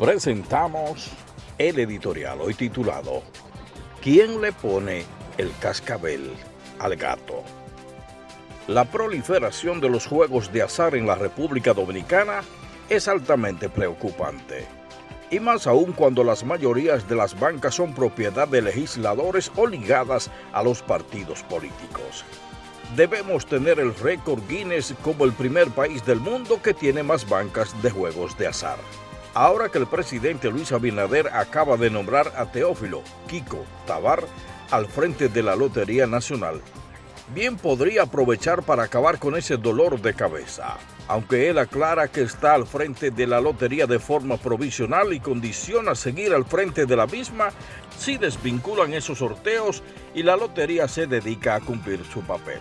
presentamos el editorial hoy titulado ¿Quién le pone el cascabel al gato? La proliferación de los juegos de azar en la República Dominicana es altamente preocupante. Y más aún cuando las mayorías de las bancas son propiedad de legisladores o ligadas a los partidos políticos. Debemos tener el récord Guinness como el primer país del mundo que tiene más bancas de juegos de azar. Ahora que el presidente Luis Abinader acaba de nombrar a Teófilo Kiko Tabar al frente de la Lotería Nacional, bien podría aprovechar para acabar con ese dolor de cabeza, aunque él aclara que está al frente de la lotería de forma provisional y condiciona seguir al frente de la misma si desvinculan esos sorteos y la lotería se dedica a cumplir su papel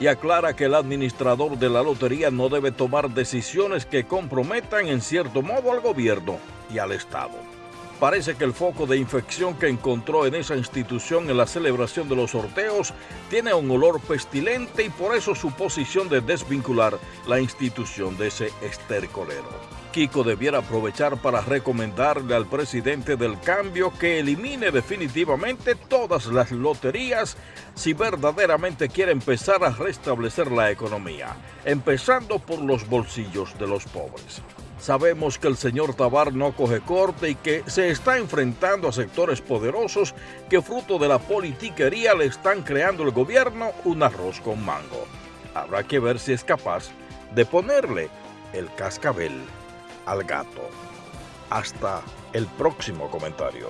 y aclara que el administrador de la lotería no debe tomar decisiones que comprometan en cierto modo al gobierno y al Estado. Parece que el foco de infección que encontró en esa institución en la celebración de los sorteos tiene un olor pestilente y por eso su posición de desvincular la institución de ese estercolero. Kiko debiera aprovechar para recomendarle al presidente del cambio que elimine definitivamente todas las loterías si verdaderamente quiere empezar a restablecer la economía, empezando por los bolsillos de los pobres. Sabemos que el señor Tabar no coge corte y que se está enfrentando a sectores poderosos que fruto de la politiquería le están creando el gobierno un arroz con mango. Habrá que ver si es capaz de ponerle el cascabel al gato. Hasta el próximo comentario.